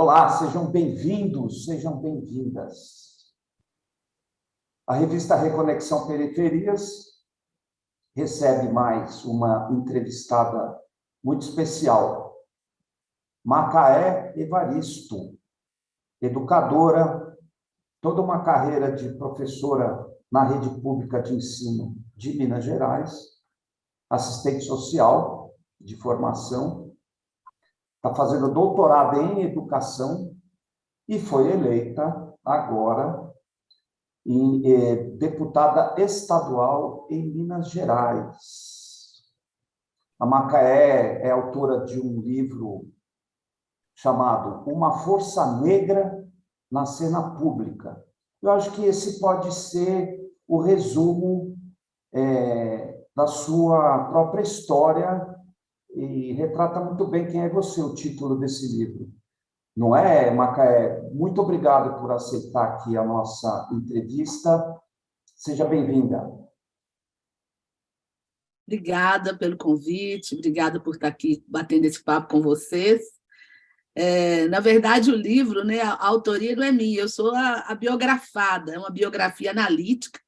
Olá, sejam bem-vindos, sejam bem-vindas. A revista Reconexão Periferias recebe mais uma entrevistada muito especial, Macaé Evaristo, educadora, toda uma carreira de professora na rede pública de ensino de Minas Gerais, assistente social de formação, está fazendo doutorado em educação e foi eleita agora em, eh, deputada estadual em Minas Gerais. A Macaé é autora de um livro chamado Uma Força Negra na Cena Pública. Eu acho que esse pode ser o resumo é, da sua própria história e retrata muito bem quem é você, o título desse livro. Não é, Macaé? Muito obrigado por aceitar aqui a nossa entrevista. Seja bem-vinda. Obrigada pelo convite, obrigada por estar aqui batendo esse papo com vocês. É, na verdade, o livro, né, a autoria não é minha, eu sou a, a biografada, é uma biografia analítica,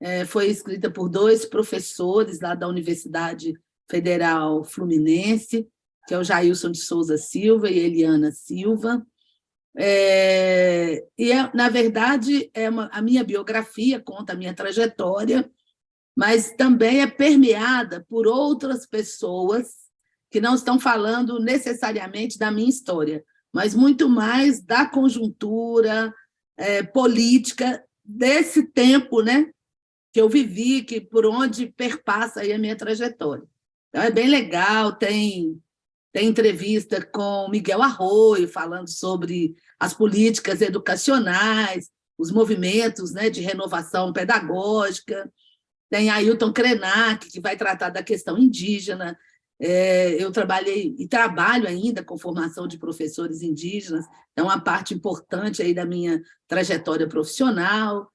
é, foi escrita por dois professores lá da Universidade Federal Fluminense, que é o Jailson de Souza Silva e Eliana Silva. É, e, é, na verdade, é uma, a minha biografia conta a minha trajetória, mas também é permeada por outras pessoas que não estão falando necessariamente da minha história, mas muito mais da conjuntura é, política desse tempo né, que eu vivi, que por onde perpassa aí a minha trajetória. Então, é bem legal, tem, tem entrevista com Miguel Arroio, falando sobre as políticas educacionais, os movimentos né, de renovação pedagógica, tem Ailton Krenak, que vai tratar da questão indígena, é, eu trabalhei e trabalho ainda com formação de professores indígenas, é uma parte importante aí da minha trajetória profissional.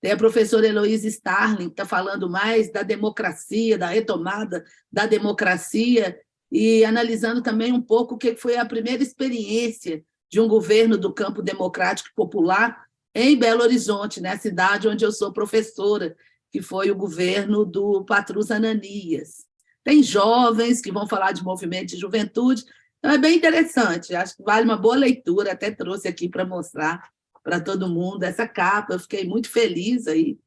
Tem a professora Heloísa Starling, que está falando mais da democracia, da retomada da democracia, e analisando também um pouco o que foi a primeira experiência de um governo do campo democrático popular em Belo Horizonte, né, a cidade onde eu sou professora, que foi o governo do Patrus Ananias. Tem jovens que vão falar de movimento de juventude, então é bem interessante, acho que vale uma boa leitura, até trouxe aqui para mostrar para todo mundo essa capa, eu fiquei muito feliz aí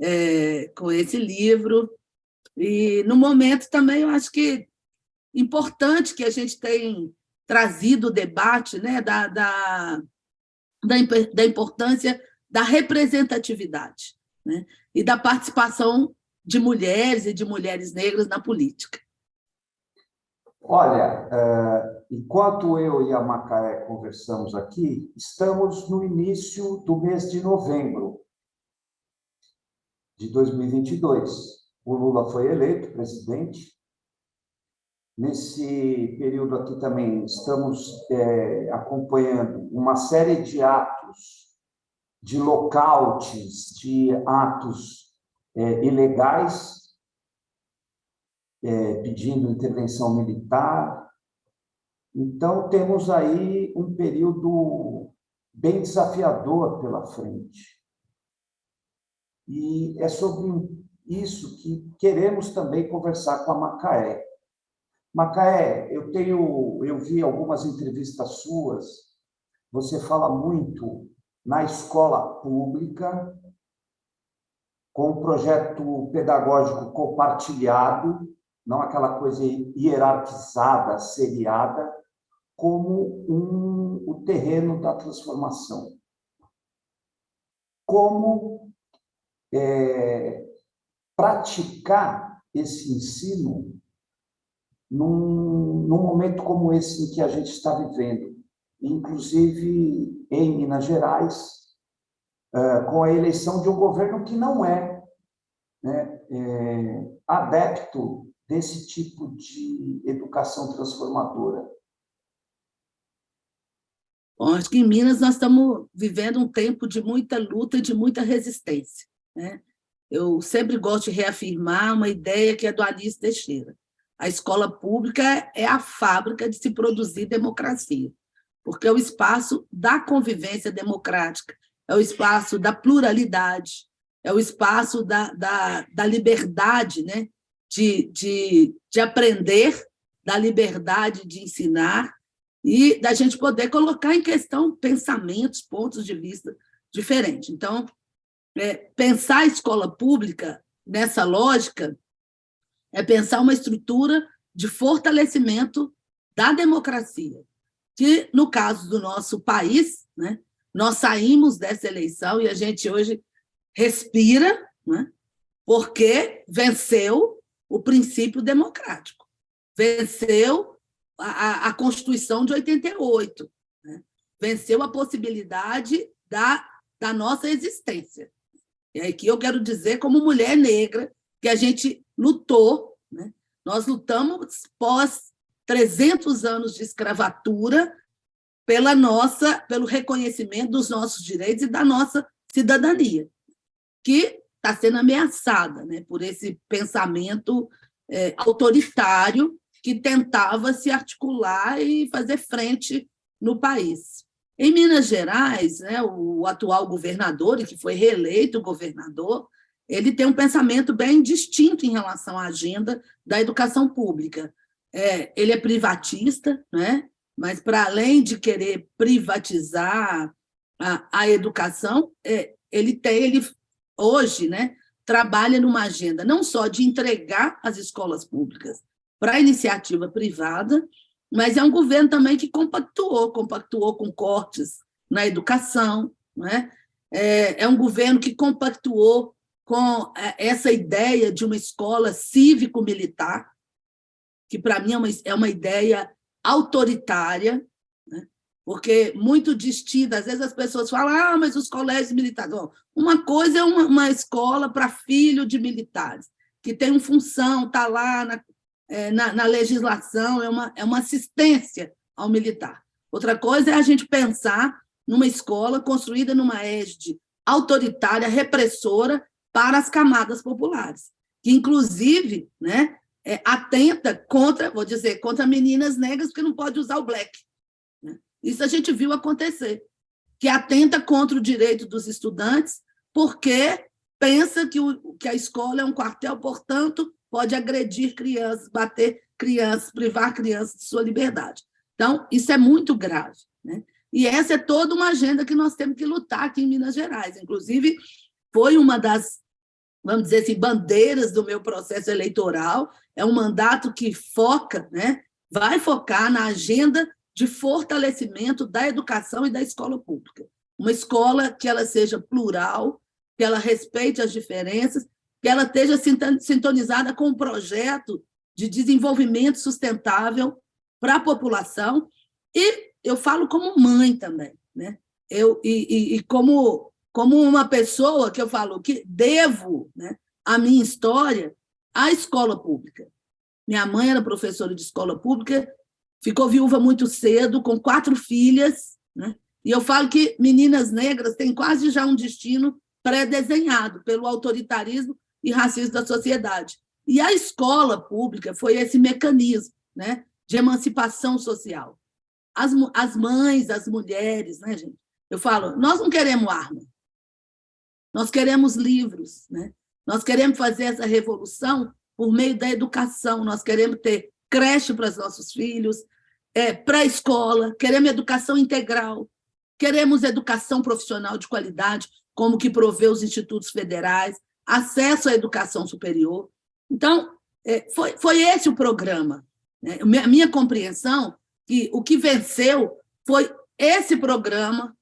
é, com esse livro, e no momento também eu acho que importante que a gente tenha trazido o debate né, da, da, da, da importância da representatividade né, e da participação de mulheres e de mulheres negras na política? Olha, é, enquanto eu e a Macaé conversamos aqui, estamos no início do mês de novembro de 2022. O Lula foi eleito presidente. Nesse período aqui também estamos é, acompanhando uma série de atos, de locautes, de atos é, ilegais, é, pedindo intervenção militar. Então, temos aí um período bem desafiador pela frente. E é sobre isso que queremos também conversar com a Macaé. Macaé, eu tenho, eu vi algumas entrevistas suas, você fala muito na escola pública, com um projeto pedagógico compartilhado, não aquela coisa hierarquizada, seriada, como um, o terreno da transformação. Como é, praticar esse ensino num, num momento como esse em que a gente está vivendo, inclusive em Minas Gerais, uh, com a eleição de um governo que não é, né, é adepto desse tipo de educação transformadora. Bom, acho que em Minas nós estamos vivendo um tempo de muita luta e de muita resistência. Né? Eu sempre gosto de reafirmar uma ideia que é do Alice Teixeira. A escola pública é a fábrica de se produzir democracia. porque é o espaço da convivência democrática, é o espaço da pluralidade, é o espaço da, da, da liberdade né? De, de, de aprender, da liberdade de ensinar e da gente poder colocar em questão pensamentos, pontos de vista diferentes. Então, é, pensar a escola pública nessa lógica é pensar uma estrutura de fortalecimento da democracia, que, no caso do nosso país, né, nós saímos dessa eleição e a gente hoje respira, né, porque venceu o princípio democrático, venceu a, a Constituição de 88, né, venceu a possibilidade da, da nossa existência. E aqui eu quero dizer, como mulher negra, que a gente lutou, né, nós lutamos pós 300 anos de escravatura pela nossa, pelo reconhecimento dos nossos direitos e da nossa cidadania, que está sendo ameaçada né, por esse pensamento é, autoritário que tentava se articular e fazer frente no país. Em Minas Gerais, né, o atual governador, e que foi reeleito governador, ele tem um pensamento bem distinto em relação à agenda da educação pública. É, ele é privatista, né? mas para além de querer privatizar a, a educação, é, ele tem, ele hoje, né, trabalha numa agenda não só de entregar as escolas públicas para a iniciativa privada, mas é um governo também que compactuou, compactuou com cortes na educação, né? é, é um governo que compactuou com é, essa ideia de uma escola cívico-militar, que para mim é uma, é uma ideia autoritária, né? Porque muito distinta, às vezes as pessoas falam, ah, mas os colégios militares... uma coisa é uma, uma escola para filho de militares, que tem uma função, está lá na, é, na, na, legislação, é uma, é uma assistência ao militar. Outra coisa é a gente pensar numa escola construída numa égide autoritária, repressora, para as camadas populares, que, inclusive, né, é, atenta contra, vou dizer, contra meninas negras, porque não pode usar o black. Isso a gente viu acontecer, que atenta contra o direito dos estudantes, porque pensa que, o, que a escola é um quartel, portanto, pode agredir crianças, bater crianças, privar crianças de sua liberdade. Então, isso é muito grave. Né? E essa é toda uma agenda que nós temos que lutar aqui em Minas Gerais. Inclusive, foi uma das vamos dizer assim, bandeiras do meu processo eleitoral, é um mandato que foca, né, vai focar na agenda de fortalecimento da educação e da escola pública. Uma escola que ela seja plural, que ela respeite as diferenças, que ela esteja sintonizada com um projeto de desenvolvimento sustentável para a população, e eu falo como mãe também, né? eu, e, e, e como como uma pessoa que eu falo que devo né, a minha história à escola pública. Minha mãe era professora de escola pública, ficou viúva muito cedo, com quatro filhas, né? e eu falo que meninas negras têm quase já um destino pré-desenhado pelo autoritarismo e racismo da sociedade. E a escola pública foi esse mecanismo né, de emancipação social. As, as mães, as mulheres, né, gente? Eu falo, nós não queremos arma, nós queremos livros, né? nós queremos fazer essa revolução por meio da educação, nós queremos ter creche para os nossos filhos, é, pré-escola, queremos educação integral, queremos educação profissional de qualidade, como que provê os institutos federais, acesso à educação superior. Então, é, foi, foi esse o programa. Né? A minha compreensão que o que venceu foi esse programa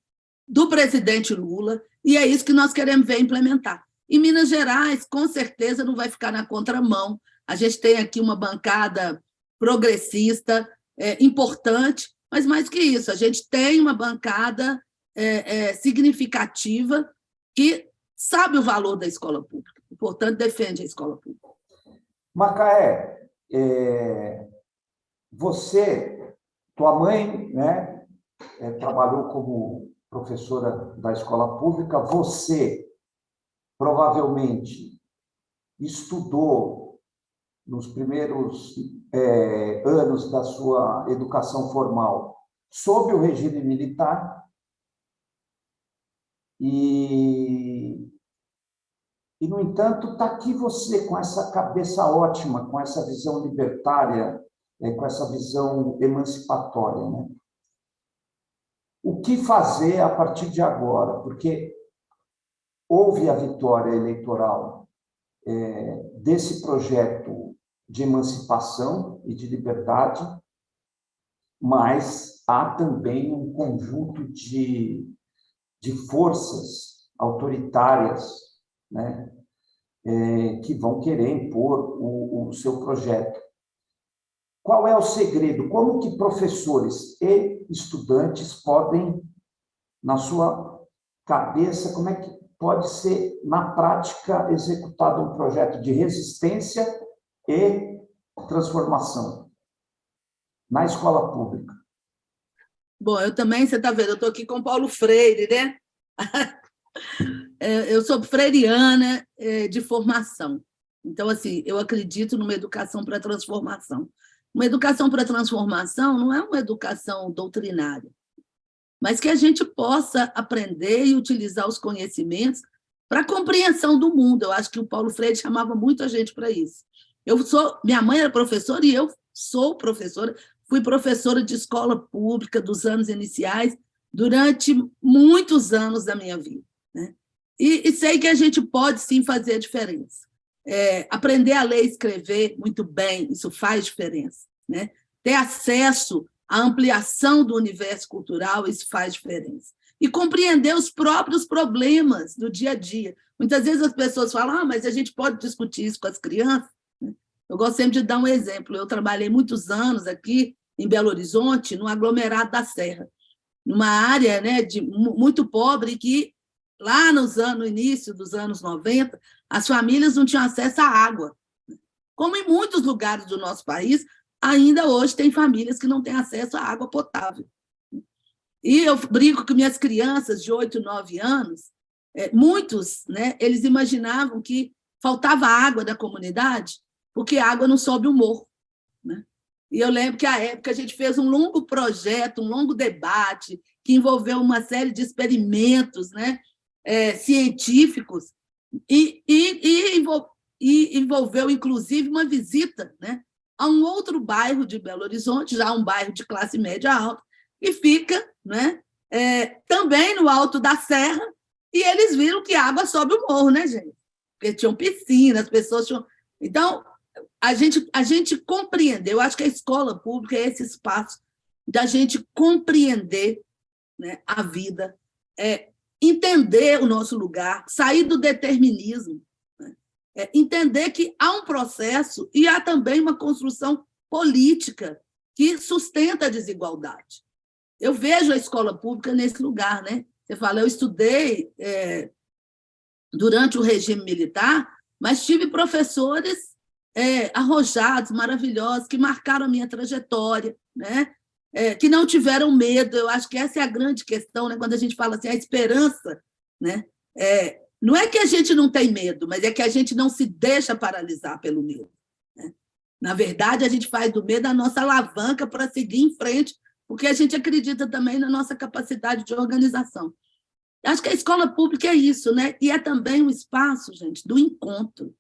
do presidente Lula, e é isso que nós queremos ver implementar. Em Minas Gerais, com certeza, não vai ficar na contramão. A gente tem aqui uma bancada progressista é, importante, mas mais que isso, a gente tem uma bancada é, é, significativa que sabe o valor da escola pública, portanto, defende a escola pública. Macaé, é, você, tua mãe, né, é, trabalhou como professora da escola pública, você provavelmente estudou nos primeiros é, anos da sua educação formal sob o regime militar, e, e no entanto, está aqui você com essa cabeça ótima, com essa visão libertária, é, com essa visão emancipatória. Né? O que fazer a partir de agora? Porque houve a vitória eleitoral é, desse projeto de emancipação e de liberdade, mas há também um conjunto de, de forças autoritárias né, é, que vão querer impor o, o seu projeto. Qual é o segredo? Como que professores e estudantes podem, na sua cabeça, como é que pode ser, na prática, executado um projeto de resistência e transformação na escola pública? Bom, eu também, você está vendo, eu estou aqui com Paulo Freire, né? É, eu sou freiriana é, de formação. Então, assim, eu acredito numa educação para transformação. Uma educação para transformação não é uma educação doutrinária, mas que a gente possa aprender e utilizar os conhecimentos para compreensão do mundo. Eu acho que o Paulo Freire chamava muito a gente para isso. Eu sou, minha mãe era professora e eu sou professora, fui professora de escola pública dos anos iniciais durante muitos anos da minha vida. Né? E, e sei que a gente pode sim fazer a diferença. É, aprender a ler e escrever muito bem, isso faz diferença. Né? Ter acesso à ampliação do universo cultural, isso faz diferença. E compreender os próprios problemas do dia a dia. Muitas vezes as pessoas falam, ah, mas a gente pode discutir isso com as crianças. Eu gosto sempre de dar um exemplo. Eu trabalhei muitos anos aqui em Belo Horizonte, no aglomerado da Serra, numa área né, de, muito pobre que lá nos anos, no início dos anos 90, as famílias não tinham acesso à água. Como em muitos lugares do nosso país, ainda hoje tem famílias que não têm acesso à água potável. E eu brinco que minhas crianças de 8, 9 anos, é, muitos, né, eles imaginavam que faltava água da comunidade porque água não sobe o morro. Né? E eu lembro que, à época, a gente fez um longo projeto, um longo debate, que envolveu uma série de experimentos né, é, científicos e, e, e, e, envolveu, inclusive, uma visita né, a um outro bairro de Belo Horizonte, já um bairro de classe média alta, e fica né, é, também no alto da serra, e eles viram que a água sobe o morro, né, gente? Porque tinham piscinas, as pessoas tinham... Então, a gente, a gente compreender, eu acho que a escola pública é esse espaço da gente compreender né, a vida, é, entender o nosso lugar, sair do determinismo, né? é, entender que há um processo e há também uma construção política que sustenta a desigualdade. Eu vejo a escola pública nesse lugar. Né? Você fala, eu estudei é, durante o regime militar, mas tive professores é, arrojados, maravilhosos, que marcaram a minha trajetória, né? é, que não tiveram medo. Eu acho que essa é a grande questão, né? quando a gente fala assim, a esperança. Né? É, não é que a gente não tem medo, mas é que a gente não se deixa paralisar pelo medo. Né? Na verdade, a gente faz do medo a nossa alavanca para seguir em frente, porque a gente acredita também na nossa capacidade de organização. Acho que a escola pública é isso, né? e é também um espaço, gente, do encontro.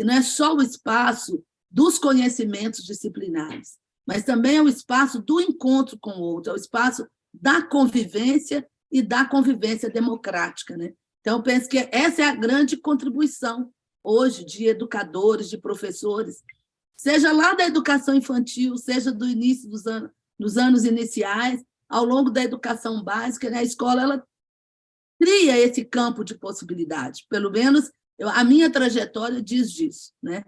E não é só o espaço dos conhecimentos disciplinares, mas também é o espaço do encontro com o outro, é o espaço da convivência e da convivência democrática. Né? Então, eu penso que essa é a grande contribuição hoje de educadores, de professores, seja lá da educação infantil, seja do início dos anos, dos anos iniciais, ao longo da educação básica, né? a escola ela cria esse campo de possibilidade, pelo menos eu, a minha trajetória diz disso, né?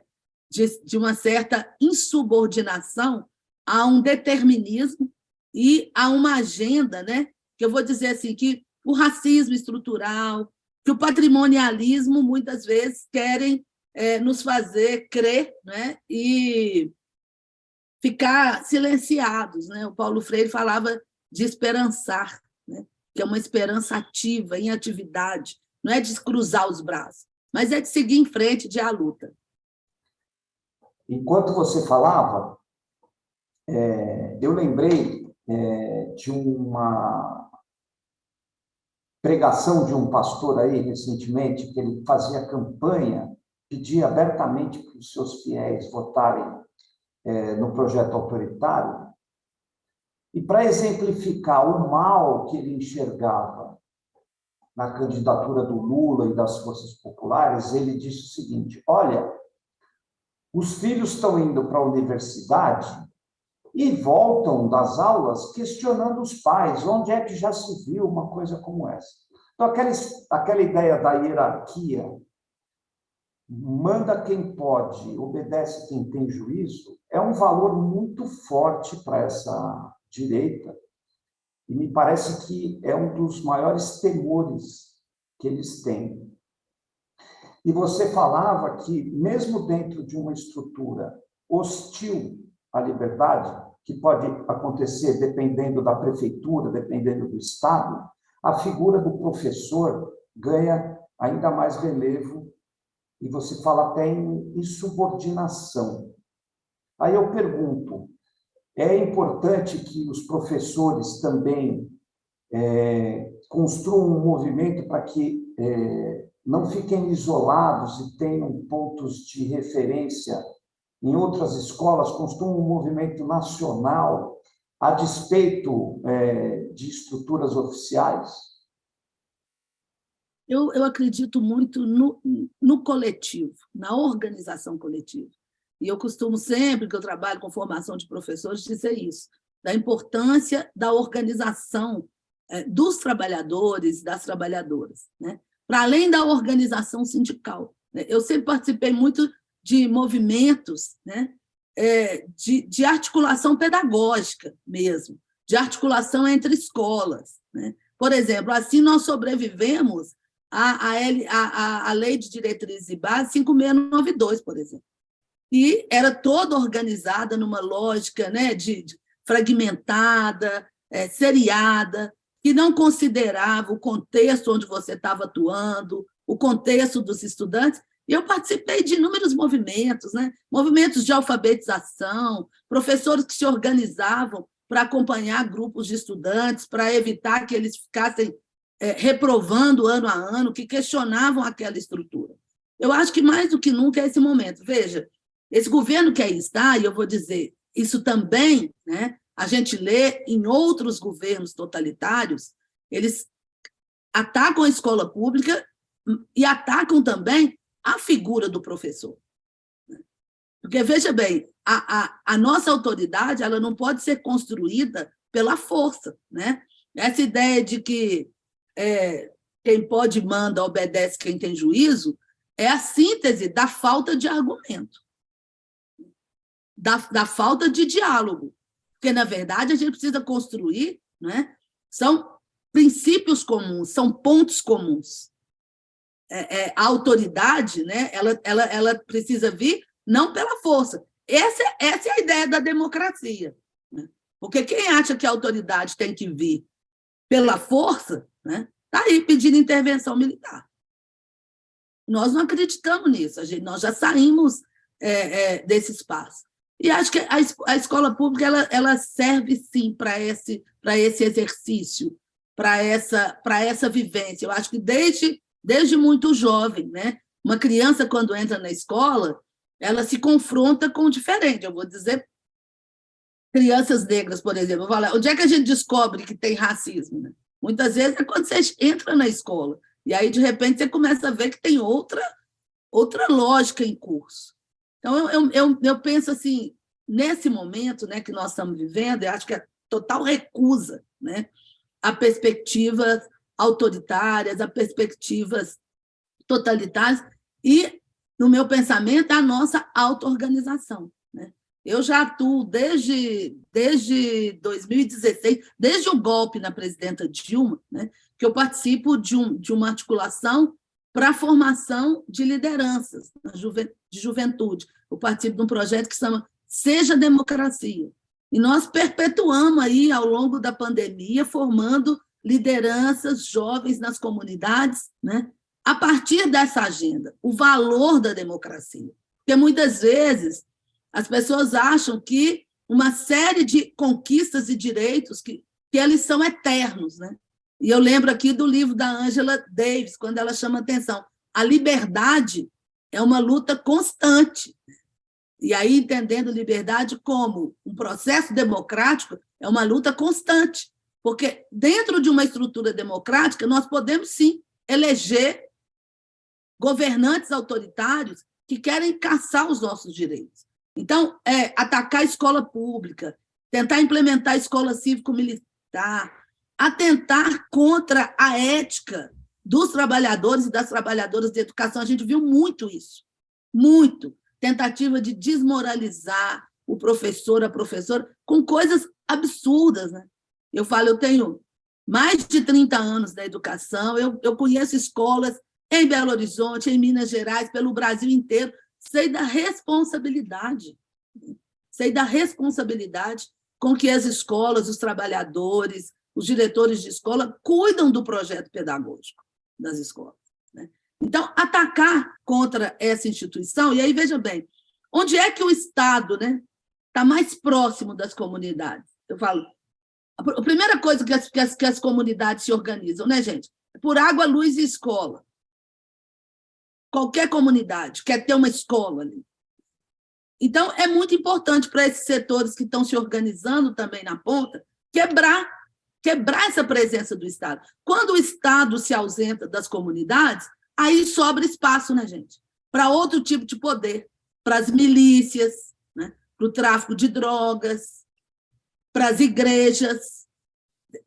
de, de uma certa insubordinação a um determinismo e a uma agenda, né? que eu vou dizer assim, que o racismo estrutural, que o patrimonialismo, muitas vezes, querem é, nos fazer crer né? e ficar silenciados. Né? O Paulo Freire falava de esperançar, né? que é uma esperança ativa, em atividade, não é de cruzar os braços, mas é de seguir em frente, de a luta. Enquanto você falava, é, eu lembrei é, de uma pregação de um pastor aí recentemente, que ele fazia campanha, pedia abertamente para os seus fiéis votarem é, no projeto autoritário. E para exemplificar o mal que ele enxergava na candidatura do Lula e das forças populares, ele disse o seguinte: olha, os filhos estão indo para a universidade e voltam das aulas questionando os pais, onde é que já se viu uma coisa como essa? Então, aquela, aquela ideia da hierarquia, manda quem pode, obedece quem tem juízo, é um valor muito forte para essa direita, e me parece que é um dos maiores temores que eles têm. E você falava que, mesmo dentro de uma estrutura hostil à liberdade, que pode acontecer dependendo da prefeitura, dependendo do Estado, a figura do professor ganha ainda mais relevo e você fala até em insubordinação. Aí eu pergunto, é importante que os professores também é, construam um movimento para que é, não fiquem isolados e tenham pontos de referência em outras escolas, construam um movimento nacional a despeito é, de estruturas oficiais? Eu, eu acredito muito no, no coletivo, na organização coletiva. E eu costumo sempre, que eu trabalho com formação de professores, dizer isso, da importância da organização é, dos trabalhadores e das trabalhadoras, né? para além da organização sindical. Né? Eu sempre participei muito de movimentos né? É, de, de articulação pedagógica mesmo, de articulação entre escolas. Né? Por exemplo, assim nós sobrevivemos à, à, à, à Lei de Diretrizes e Bases 5692, por exemplo e era toda organizada numa lógica né, de, de fragmentada, é, seriada, que não considerava o contexto onde você estava atuando, o contexto dos estudantes. Eu participei de inúmeros movimentos, né? movimentos de alfabetização, professores que se organizavam para acompanhar grupos de estudantes, para evitar que eles ficassem é, reprovando ano a ano, que questionavam aquela estrutura. Eu acho que mais do que nunca é esse momento. Veja, esse governo que aí está, e eu vou dizer, isso também, né, a gente lê em outros governos totalitários, eles atacam a escola pública e atacam também a figura do professor. Porque, veja bem, a, a, a nossa autoridade ela não pode ser construída pela força. Né? Essa ideia de que é, quem pode manda, obedece quem tem juízo, é a síntese da falta de argumento da, da falta de diálogo. Porque, na verdade, a gente precisa construir, né? são princípios comuns, são pontos comuns. É, é, a autoridade né? ela, ela, ela precisa vir não pela força. Essa, essa é a ideia da democracia. Né? Porque quem acha que a autoridade tem que vir pela força, está né? Tá aí pedindo intervenção militar. Nós não acreditamos nisso, gente, nós já saímos é, é, desse espaço. E acho que a, a escola pública ela, ela serve, sim, para esse, esse exercício, para essa, essa vivência. Eu acho que desde, desde muito jovem, né? uma criança, quando entra na escola, ela se confronta com o diferente. Eu vou dizer crianças negras, por exemplo. Falar, onde é que a gente descobre que tem racismo? Né? Muitas vezes é quando você entra na escola, e aí, de repente, você começa a ver que tem outra, outra lógica em curso. Então, eu, eu, eu, eu penso assim, nesse momento né, que nós estamos vivendo, eu acho que é total recusa né, a perspectivas autoritárias, a perspectivas totalitárias, e, no meu pensamento, a nossa auto-organização. Né? Eu já atuo desde, desde 2016, desde o golpe na presidenta Dilma, né, que eu participo de, um, de uma articulação para a formação de lideranças de juventude. Eu participo de um projeto que chama Seja Democracia. E nós perpetuamos aí, ao longo da pandemia, formando lideranças jovens nas comunidades, né? a partir dessa agenda, o valor da democracia. Porque muitas vezes as pessoas acham que uma série de conquistas e direitos que, que eles são eternos. Né? E eu lembro aqui do livro da Angela Davis, quando ela chama atenção. A liberdade é uma luta constante. E aí, entendendo liberdade como um processo democrático, é uma luta constante. Porque dentro de uma estrutura democrática, nós podemos, sim, eleger governantes autoritários que querem caçar os nossos direitos. Então, é, atacar a escola pública, tentar implementar a escola cívico-militar, atentar contra a ética dos trabalhadores e das trabalhadoras de educação. A gente viu muito isso, muito. Tentativa de desmoralizar o professor, a professora, com coisas absurdas. Né? Eu falo, eu tenho mais de 30 anos da educação, eu, eu conheço escolas em Belo Horizonte, em Minas Gerais, pelo Brasil inteiro, sei da responsabilidade, sei da responsabilidade com que as escolas, os trabalhadores, os diretores de escola cuidam do projeto pedagógico das escolas. Né? Então, atacar contra essa instituição, e aí, veja bem, onde é que o Estado está né, tá mais próximo das comunidades? Eu falo, a primeira coisa que as, que as, que as comunidades se organizam, né, gente? É por água, luz e escola. Qualquer comunidade quer ter uma escola ali. Então, é muito importante para esses setores que estão se organizando também na ponta, quebrar, quebrar essa presença do Estado. Quando o Estado se ausenta das comunidades, aí sobra espaço, né, gente? Para outro tipo de poder, para as milícias, né? para o tráfico de drogas, para as igrejas.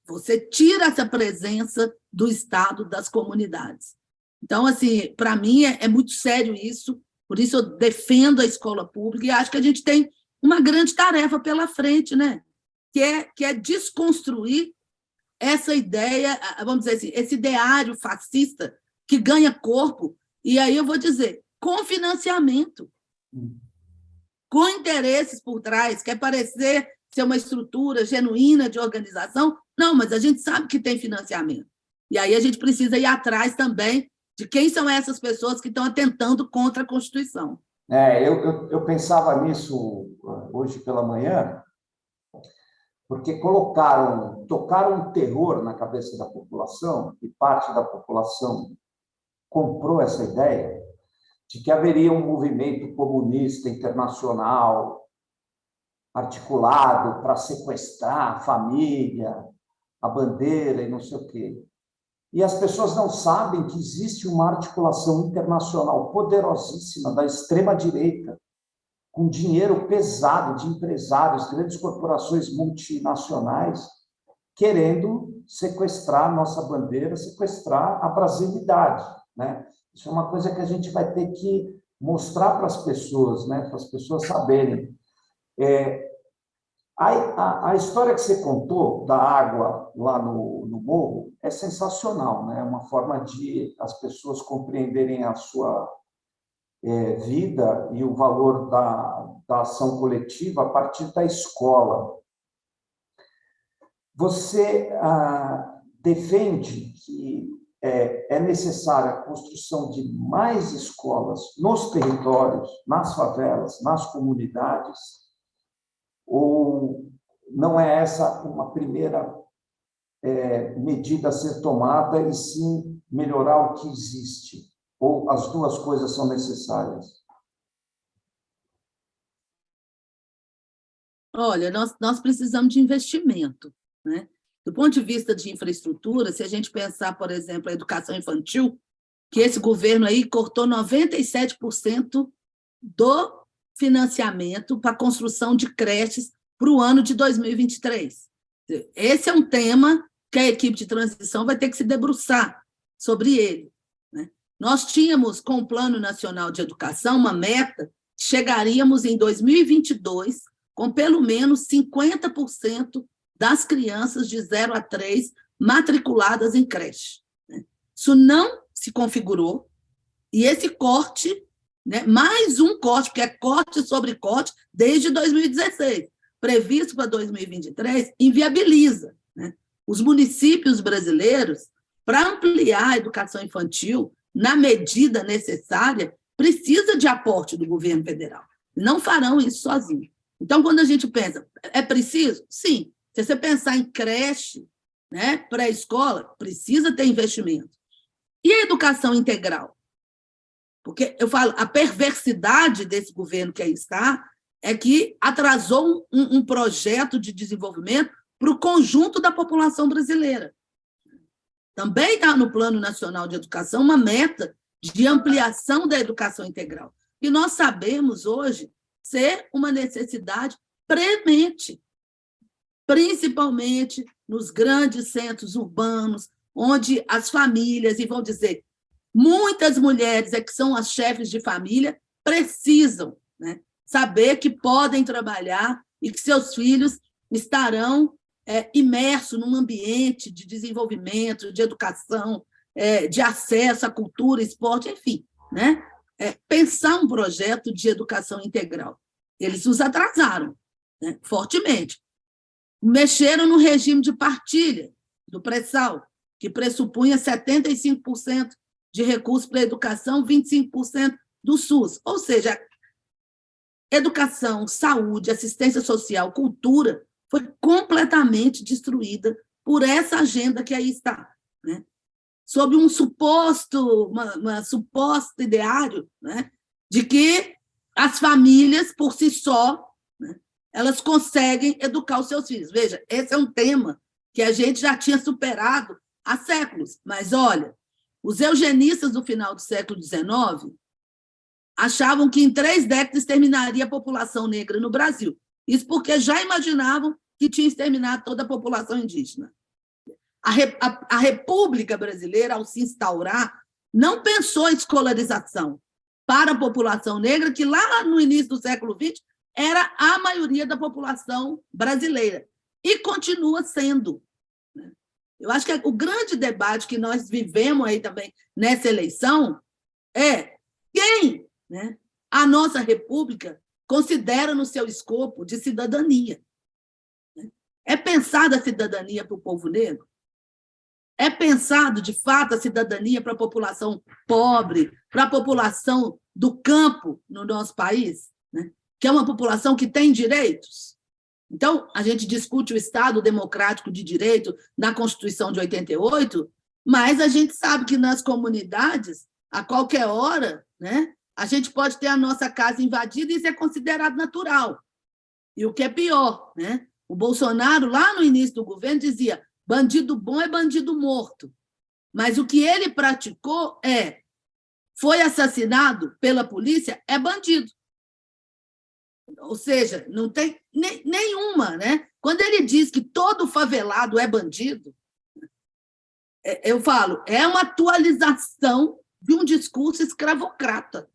Você tira essa presença do Estado das comunidades. Então, assim, para mim é, é, muito sério isso, por isso eu defendo a escola pública e acho que a gente tem uma grande tarefa pela frente, né? que, é, que é desconstruir essa ideia, vamos dizer assim, esse ideário fascista que ganha corpo, e aí eu vou dizer, com financiamento, hum. com interesses por trás, quer parecer ser uma estrutura genuína de organização. Não, mas a gente sabe que tem financiamento. E aí a gente precisa ir atrás também de quem são essas pessoas que estão atentando contra a Constituição. É, eu, eu, eu pensava nisso hoje pela manhã, porque colocaram, tocaram um terror na cabeça da população, e parte da população comprou essa ideia de que haveria um movimento comunista internacional articulado para sequestrar a família, a bandeira e não sei o quê. E as pessoas não sabem que existe uma articulação internacional poderosíssima da extrema-direita, com dinheiro pesado de empresários, grandes corporações multinacionais, querendo sequestrar nossa bandeira, sequestrar a brasilidade. Né? Isso é uma coisa que a gente vai ter que mostrar para as pessoas, né? para as pessoas saberem. É, a, a, a, história que você contou da água lá no, no morro é sensacional, né? é uma forma de as pessoas compreenderem a sua é, vida e o valor da, da ação coletiva a partir da escola. Você ah, defende que é, é necessária a construção de mais escolas nos territórios, nas favelas, nas comunidades, ou não é essa uma primeira é, medida a ser tomada, e sim melhorar o que existe? Ou as duas coisas são necessárias? Olha, nós, nós precisamos de investimento. Né? Do ponto de vista de infraestrutura, se a gente pensar, por exemplo, a educação infantil, que esse governo aí cortou 97% do financiamento para a construção de creches para o ano de 2023. Esse é um tema que a equipe de transição vai ter que se debruçar sobre ele. Nós tínhamos, com o Plano Nacional de Educação, uma meta, chegaríamos em 2022 com pelo menos 50% das crianças de 0 a 3 matriculadas em creche. Né? Isso não se configurou, e esse corte né? mais um corte, porque é corte sobre corte desde 2016, previsto para 2023, inviabiliza né? os municípios brasileiros para ampliar a educação infantil na medida necessária, precisa de aporte do governo federal. Não farão isso sozinhos. Então, quando a gente pensa, é preciso? Sim. Se você pensar em creche, né, pré-escola, precisa ter investimento. E a educação integral? Porque eu falo, a perversidade desse governo que aí está é que atrasou um, um projeto de desenvolvimento para o conjunto da população brasileira. Também está no Plano Nacional de Educação uma meta de ampliação da educação integral. E nós sabemos hoje ser uma necessidade premente, principalmente nos grandes centros urbanos, onde as famílias, e vão dizer, muitas mulheres é que são as chefes de família, precisam né, saber que podem trabalhar e que seus filhos estarão é, imersos num ambiente de desenvolvimento, de educação, é, de acesso à cultura, esporte, enfim, né? É, pensar um projeto de educação integral. Eles nos atrasaram né, fortemente. Mexeram no regime de partilha do pré-sal, que pressupunha 75% de recursos para a educação, 25% do SUS. Ou seja, educação, saúde, assistência social, cultura, foi completamente destruída por essa agenda que aí está. Né? Sob um suposto, uma, uma suposto ideário né? de que as famílias, por si só, né? elas conseguem educar os seus filhos. Veja, esse é um tema que a gente já tinha superado há séculos. Mas, olha, os eugenistas do final do século XIX achavam que em três décadas terminaria a população negra no Brasil. Isso porque já imaginavam que tinha exterminado toda a população indígena. A, a, a República Brasileira, ao se instaurar, não pensou em escolarização para a população negra, que lá no início do século XX era a maioria da população brasileira, e continua sendo. Né? Eu acho que o grande debate que nós vivemos aí também nessa eleição é quem né, a nossa República considera no seu escopo de cidadania. É pensada a cidadania para o povo negro? É pensado, de fato, a cidadania para a população pobre, para a população do campo no nosso país, né? que é uma população que tem direitos? Então, a gente discute o Estado democrático de direito na Constituição de 88, mas a gente sabe que nas comunidades, a qualquer hora, né, a gente pode ter a nossa casa invadida e isso é considerado natural. E o que é pior, né? O Bolsonaro, lá no início do governo, dizia bandido bom é bandido morto. Mas o que ele praticou é foi assassinado pela polícia, é bandido. Ou seja, não tem nem, nenhuma. Né? Quando ele diz que todo favelado é bandido, é, eu falo, é uma atualização de um discurso escravocrata.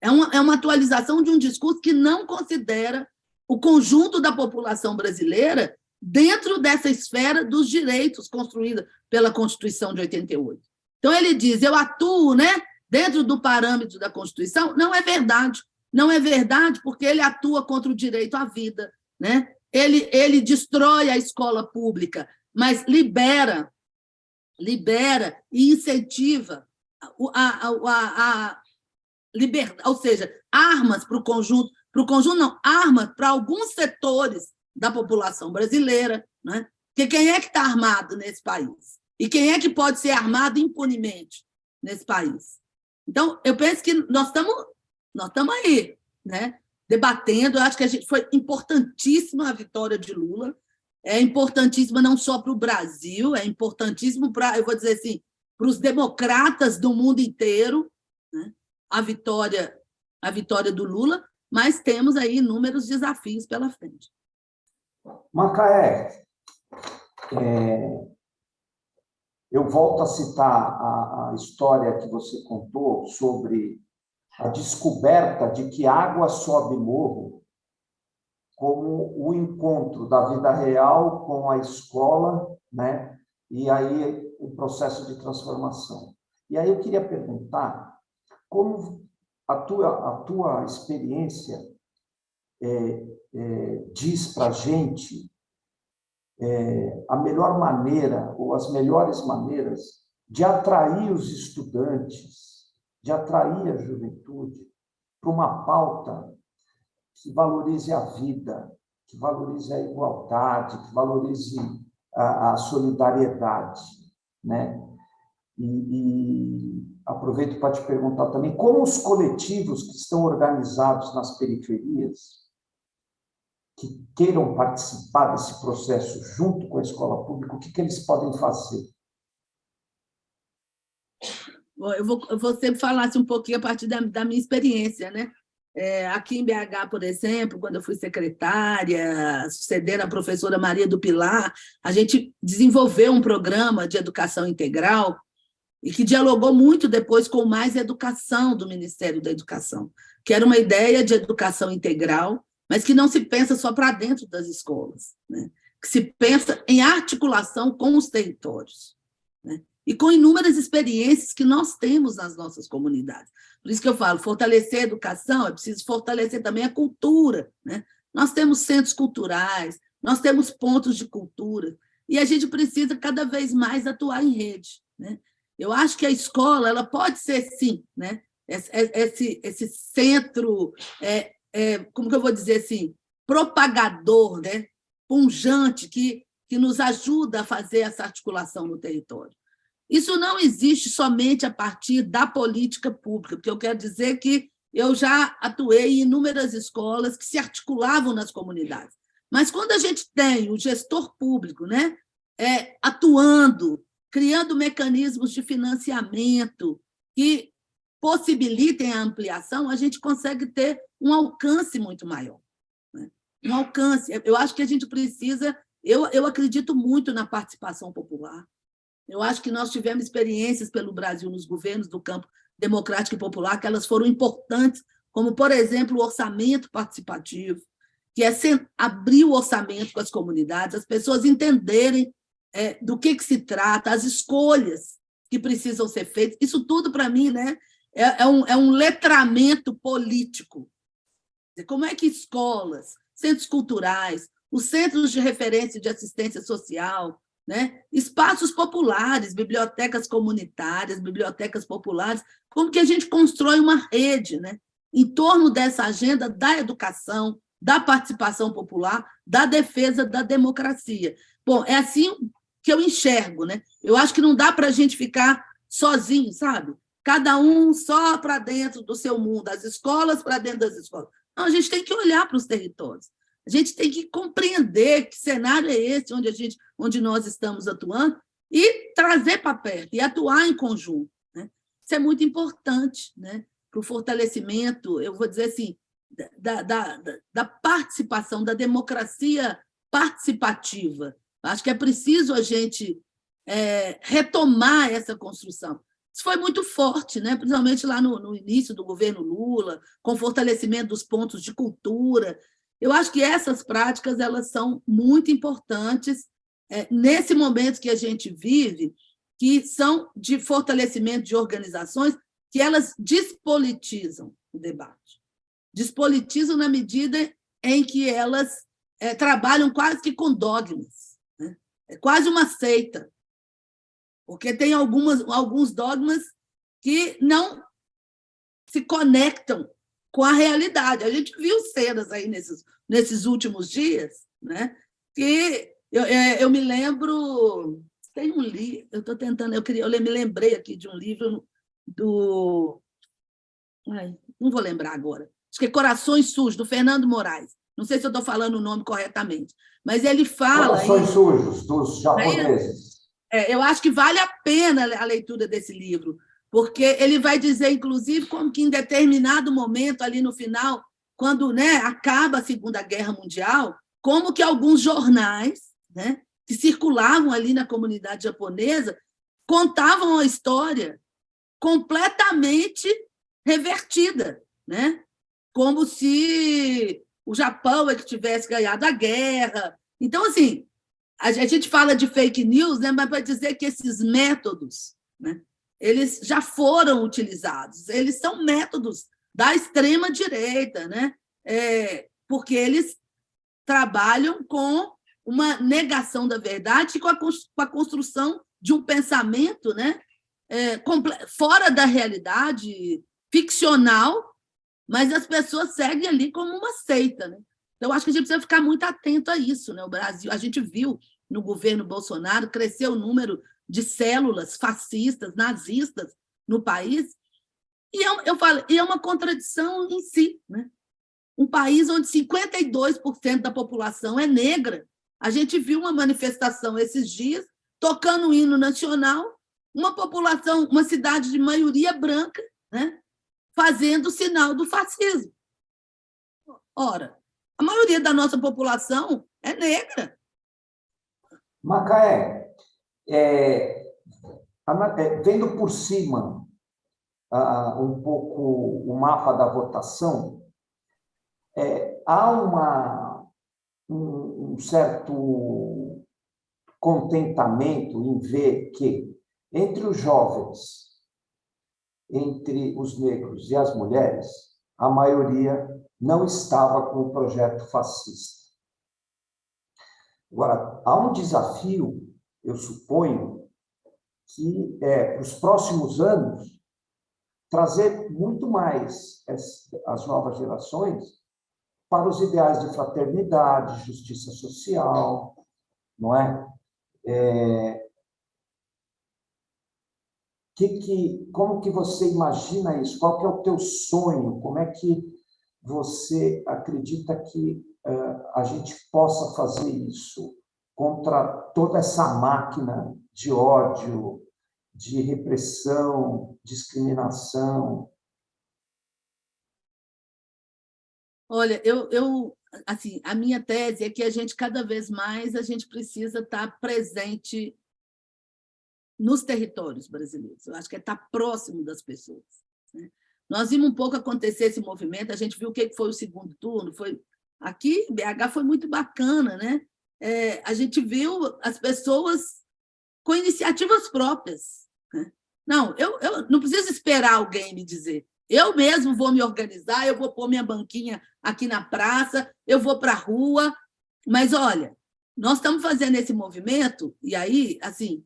É uma, é uma atualização de um discurso que não considera o conjunto da população brasileira dentro dessa esfera dos direitos construída pela Constituição de 88. Então, ele diz, eu atuo né, dentro do parâmetro da Constituição. Não é verdade. Não é verdade porque ele atua contra o direito à vida. Né? Ele, ele destrói a escola pública, mas libera, libera e incentiva a, a, a, a liberdade, ou seja, armas para o conjunto para o conjunto, não, armas para alguns setores da população brasileira, né? porque quem é que está armado nesse país? E quem é que pode ser armado impunemente nesse país? Então, eu penso que nós estamos nós estamos aí, né? debatendo, eu acho que a gente foi importantíssima a vitória de Lula, é importantíssima não só para o Brasil, é importantíssimo para, eu vou dizer assim, para os democratas do mundo inteiro, né? a vitória a vitória do Lula, mas temos aí inúmeros desafios pela frente. Macaé, é, eu volto a citar a, a história que você contou sobre a descoberta de que água sobe morro como o encontro da vida real com a escola, né? E aí o processo de transformação. E aí eu queria perguntar como a tua, a tua experiência é, é, diz para a gente é, a melhor maneira, ou as melhores maneiras de atrair os estudantes, de atrair a juventude para uma pauta que valorize a vida, que valorize a igualdade, que valorize a, a solidariedade, né? E, e aproveito para te perguntar também como os coletivos que estão organizados nas periferias, que queiram participar desse processo junto com a escola pública, o que, que eles podem fazer? Eu vou, eu vou sempre falar assim, um pouquinho a partir da, da minha experiência, né? É, aqui em BH, por exemplo, quando eu fui secretária, sucedendo a professora Maria do Pilar, a gente desenvolveu um programa de educação integral e que dialogou muito depois com mais educação do Ministério da Educação, que era uma ideia de educação integral, mas que não se pensa só para dentro das escolas, né? que se pensa em articulação com os territórios. Né? E com inúmeras experiências que nós temos nas nossas comunidades. Por isso que eu falo, fortalecer a educação, é preciso fortalecer também a cultura. Né? Nós temos centros culturais, nós temos pontos de cultura, e a gente precisa cada vez mais atuar em rede. Né? Eu acho que a escola ela pode ser, sim, né? esse, esse centro, é, é, como que eu vou dizer assim, propagador, né? punjante, que, que nos ajuda a fazer essa articulação no território. Isso não existe somente a partir da política pública, porque eu quero dizer que eu já atuei em inúmeras escolas que se articulavam nas comunidades. Mas quando a gente tem o gestor público né, é, atuando, criando mecanismos de financiamento que possibilitem a ampliação, a gente consegue ter um alcance muito maior. Né? Um alcance. Eu acho que a gente precisa... Eu, eu acredito muito na participação popular. Eu acho que nós tivemos experiências pelo Brasil nos governos do campo democrático e popular, que elas foram importantes, como, por exemplo, o orçamento participativo, que é abrir o orçamento com as comunidades, as pessoas entenderem é, do que, que se trata, as escolhas que precisam ser feitas. Isso tudo, para mim, né, é, é, um, é um letramento político. Como é que escolas, centros culturais, os centros de referência de assistência social, né? espaços populares, bibliotecas comunitárias, bibliotecas populares, como que a gente constrói uma rede né? em torno dessa agenda da educação, da participação popular, da defesa da democracia. Bom, é assim que eu enxergo. Né? Eu acho que não dá para a gente ficar sozinho, sabe? Cada um só para dentro do seu mundo, as escolas para dentro das escolas. Não, a gente tem que olhar para os territórios. A gente tem que compreender que cenário é esse onde, a gente, onde nós estamos atuando e trazer para perto, e atuar em conjunto. Né? Isso é muito importante né? para o fortalecimento, eu vou dizer assim, da, da, da participação, da democracia participativa. Acho que é preciso a gente é, retomar essa construção. Isso foi muito forte, né? principalmente lá no, no início do governo Lula, com fortalecimento dos pontos de cultura, eu acho que essas práticas elas são muito importantes é, nesse momento que a gente vive, que são de fortalecimento de organizações que elas despolitizam o debate. Despolitizam na medida em que elas é, trabalham quase que com dogmas. É quase uma seita, porque tem algumas, alguns dogmas que não se conectam com a realidade. A gente viu cenas aí nesses, nesses últimos dias, né? que eu, é, eu me lembro... Tem um livro, eu estou tentando, eu, queria, eu me lembrei aqui de um livro do... Ai, não vou lembrar agora. Acho que é Corações Sujos, do Fernando Moraes. Não sei se eu estou falando o nome corretamente, mas ele fala... Corações Sujos, dos japoneses. É, eu acho que vale a pena a leitura desse livro, porque ele vai dizer, inclusive, como que em determinado momento, ali no final, quando né, acaba a Segunda Guerra Mundial, como que alguns jornais né, que circulavam ali na comunidade japonesa contavam a história completamente revertida, né? como se o Japão é que tivesse ganhado a guerra. Então, assim, a gente fala de fake news, né, mas para dizer que esses métodos né, eles já foram utilizados, eles são métodos da extrema-direita, né? É, porque eles trabalham com uma negação da verdade e com a, construção de um pensamento né? É, fora da realidade, ficcional, mas as pessoas seguem ali como uma seita. Né? Então, acho que a gente precisa ficar muito atento a isso. Né? O Brasil, a gente viu no governo Bolsonaro crescer o número de células fascistas, nazistas no país, e eu, eu falo, e é uma contradição em si. Né? Um país onde 52% da população é negra. A gente viu uma manifestação esses dias, tocando o hino nacional, uma população, uma cidade de maioria branca, né? Fazendo sinal do fascismo. Ora, a maioria da nossa população é negra. Macaé, é, é, vendo por cima uh, um pouco o mapa da votação, é, há uma, um, um certo contentamento em ver que entre os jovens, entre os negros e as mulheres, a maioria não estava com o projeto fascista. Agora, há um desafio, eu suponho, que é, para os próximos anos, trazer muito mais as novas gerações para os ideais de fraternidade, justiça social, não é? é que, que, como que você imagina isso? Qual que é o teu sonho? Como é que você acredita que uh, a gente possa fazer isso contra toda essa máquina de ódio, de repressão, discriminação? Olha, eu, eu, assim, a minha tese é que a gente, cada vez mais, a gente precisa estar presente nos territórios brasileiros. Eu acho que é estar próximo das pessoas. Né? Nós vimos um pouco acontecer esse movimento, a gente viu o que foi o segundo turno, foi aqui, BH foi muito bacana, né? É, a gente viu as pessoas com iniciativas próprias. Né? Não, eu, eu não preciso esperar alguém me dizer. Eu mesmo vou me organizar, eu vou pôr minha banquinha aqui na praça, eu vou para a rua, mas, olha, nós estamos fazendo esse movimento, e aí, assim,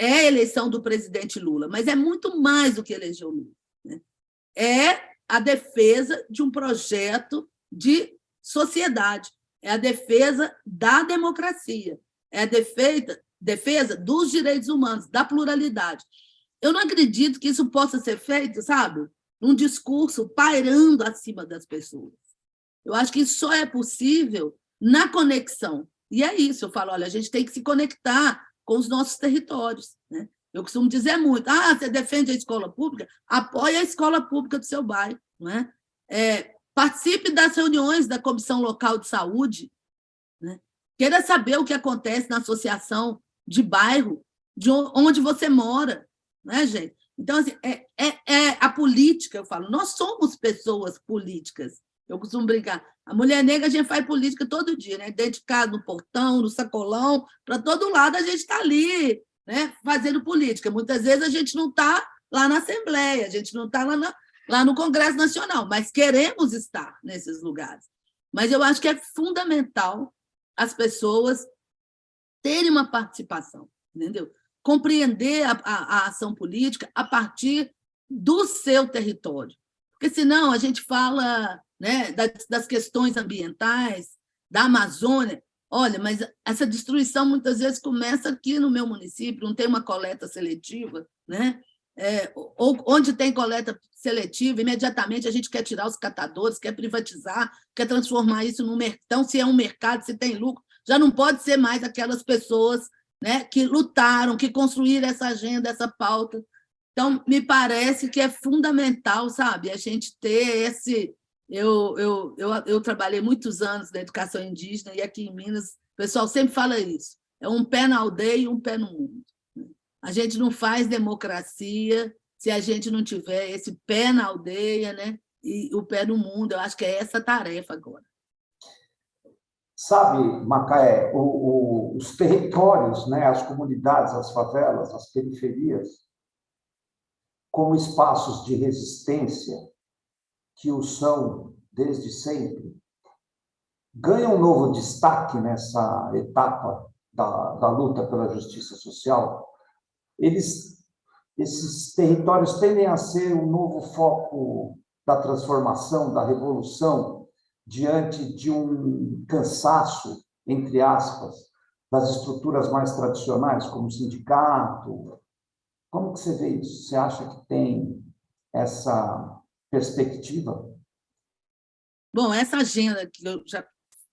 é a eleição do presidente Lula, mas é muito mais do que eleger o Lula. Né? É a defesa de um projeto de sociedade, é a defesa da democracia, é a defesa, defesa dos direitos humanos, da pluralidade. Eu não acredito que isso possa ser feito, sabe, num discurso pairando acima das pessoas. Eu acho que isso só é possível na conexão. E é isso, eu falo, olha, a gente tem que se conectar com os nossos territórios. Né? Eu costumo dizer muito, ah, você defende a escola pública? Apoie a escola pública do seu bairro. Não é? É, participe das reuniões da Comissão Local de Saúde, né? queira saber o que acontece na associação de bairro, de onde você mora, né, gente? Então, assim, é, é, é a política, eu falo, nós somos pessoas políticas. Eu costumo brincar. A mulher negra, a gente faz política todo dia, né? Dentro de casa, no portão, no sacolão, para todo lado a gente está ali, né? fazendo política. Muitas vezes a gente não está lá na Assembleia, a gente não está lá, lá no Congresso Nacional, mas queremos estar nesses lugares. Mas eu acho que é fundamental as pessoas terem uma participação, entendeu? Compreender a, a, a ação política a partir do seu território. Porque senão a gente fala né, das, das questões ambientais, da Amazônia. Olha, mas essa destruição muitas vezes começa aqui no meu município, não tem uma coleta seletiva, né? É, ou onde tem coleta seletiva, imediatamente a gente quer tirar os catadores, quer privatizar, quer transformar isso num mercado. Então, se é um mercado, se tem lucro, já não pode ser mais aquelas pessoas né, que lutaram, que construíram essa agenda, essa pauta. Então, me parece que é fundamental, sabe, a gente ter esse, eu, eu, eu, eu trabalhei muitos anos na educação indígena e aqui em Minas o pessoal sempre fala isso. É um pé na aldeia e um pé no mundo. A gente não faz democracia se a gente não tiver esse pé na aldeia né? e o pé no mundo. Eu acho que é essa a tarefa agora. Sabe, Macaé, o, o, os territórios, né, as comunidades, as favelas, as periferias, como espaços de resistência, que o são desde sempre, ganham um novo destaque nessa etapa da, da luta pela justiça social, eles, esses territórios tendem a ser um novo foco da transformação, da revolução, diante de um cansaço, entre aspas, das estruturas mais tradicionais, como sindicato? Como que você vê isso? Você acha que tem essa perspectiva? Bom, essa agenda que eu já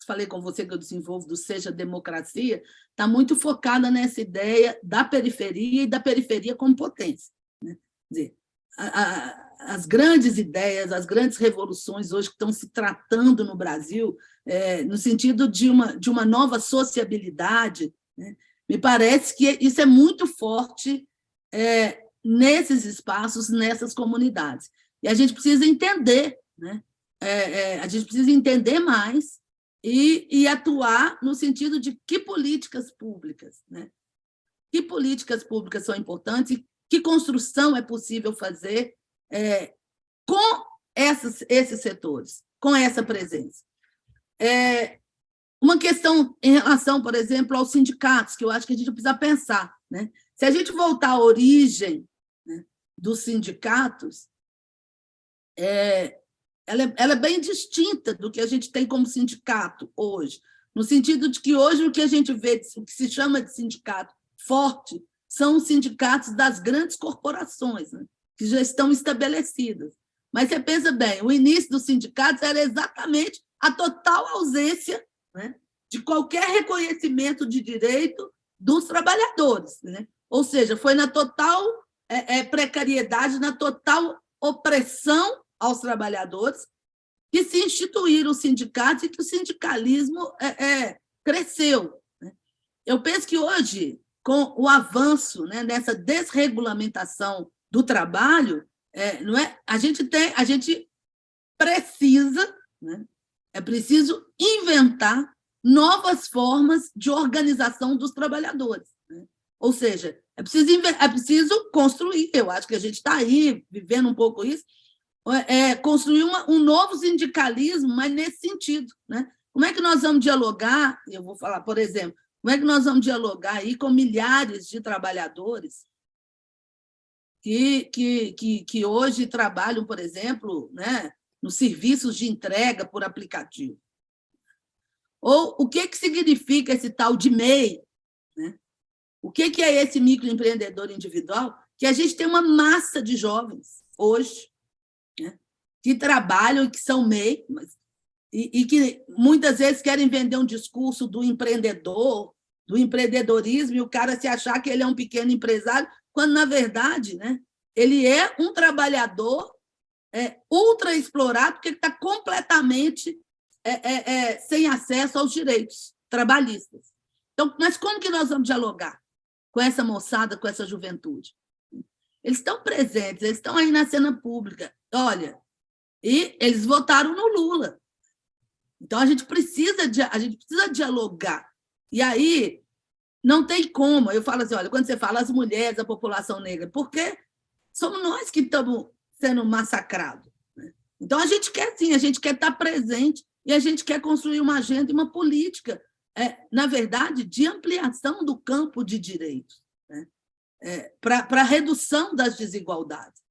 falei com você que eu desenvolvo do Seja Democracia, está muito focada nessa ideia da periferia e da periferia como potência. Né? Quer dizer, a, a, as grandes ideias, as grandes revoluções hoje que estão se tratando no Brasil, é, no sentido de uma, de uma nova sociabilidade, né? me parece que isso é muito forte é, nesses espaços, nessas comunidades. E a gente precisa entender, né? É, é, a gente precisa entender mais e, e, atuar no sentido de que políticas públicas, né? que políticas públicas são importantes que construção é possível fazer é, com essas, esses setores, com essa presença. É, uma questão em relação, por exemplo, aos sindicatos, que eu acho que a gente precisa pensar. Né? Se a gente voltar à origem né, dos sindicatos, é, ela, é, ela é bem distinta do que a gente tem como sindicato hoje, no sentido de que hoje o que a gente vê, o que se chama de sindicato forte, são os sindicatos das grandes corporações, né? que já estão estabelecidas. Mas você pensa bem, o início dos sindicatos era exatamente a total ausência né, de qualquer reconhecimento de direito dos trabalhadores. Né? Ou seja, foi na total é, é, precariedade, na total opressão aos trabalhadores que se instituíram os sindicatos e que o sindicalismo é, é cresceu. Né? Eu penso que hoje, com o avanço né, nessa desregulamentação do trabalho, é, não é? A gente tem, a gente precisa, né? é preciso inventar novas formas de organização dos trabalhadores. Né? Ou seja, é preciso, é preciso construir, eu acho que a gente está aí vivendo um pouco isso, é, construir uma, um novo sindicalismo, mas nesse sentido. Né? Como é que nós vamos dialogar, eu vou falar, por exemplo, como é que nós vamos dialogar aí com milhares de trabalhadores que, que, que, que hoje trabalham, por exemplo, né, nos serviços de entrega por aplicativo. Ou o que, que significa esse tal de MEI? Né? O que, que é esse microempreendedor individual? Que a gente tem uma massa de jovens hoje que trabalham que são MEI, e, e que muitas vezes querem vender um discurso do empreendedor, do empreendedorismo, e o cara se achar que ele é um pequeno empresário, quando, na verdade, né, ele é um trabalhador é, ultra explorado, porque ele está completamente é, é, é, sem acesso aos direitos trabalhistas. Então, mas como que nós vamos dialogar com essa moçada, com essa juventude? Eles estão presentes, eles estão aí na cena pública. Olha, e eles votaram no Lula. Então, a gente precisa, a gente precisa dialogar. E aí, não tem como. Eu falo assim, olha, quando você fala as mulheres, a população negra, porque somos nós que estamos sendo massacrados. Né? Então, a gente quer sim, a gente quer estar presente e a gente quer construir uma agenda e uma política, é, na verdade, de ampliação do campo de direitos, né? é, para redução das desigualdades.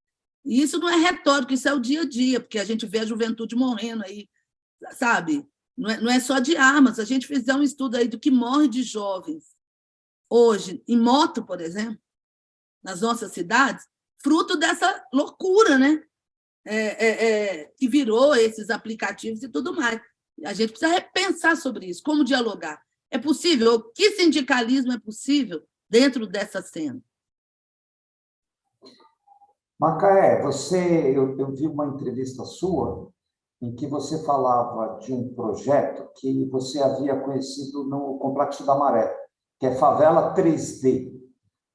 E isso não é retórico, isso é o dia a dia, porque a gente vê a juventude morrendo aí, sabe? Não é, não é só de armas, a gente fizer um estudo aí do que morre de jovens hoje em moto, por exemplo, nas nossas cidades, fruto dessa loucura, né? É, é, é, que virou esses aplicativos e tudo mais. A gente precisa repensar sobre isso, como dialogar. É possível? Que sindicalismo é possível dentro dessa cena? Macaé, você, eu, eu vi uma entrevista sua em que você falava de um projeto que você havia conhecido no Complexo da Maré que é Favela 3D,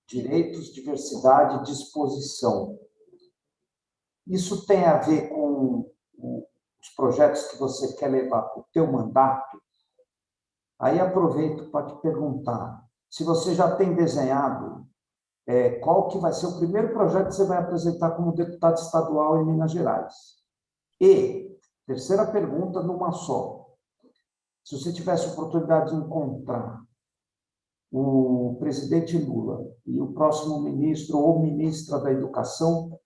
Direitos, Diversidade e Disposição. Isso tem a ver com os projetos que você quer levar para o teu mandato? Aí aproveito para te perguntar, se você já tem desenhado é, qual que vai ser o primeiro projeto que você vai apresentar como deputado estadual em Minas Gerais? E, terceira pergunta numa só, se você tivesse oportunidade de encontrar o presidente Lula e o próximo ministro ou ministra da Educação,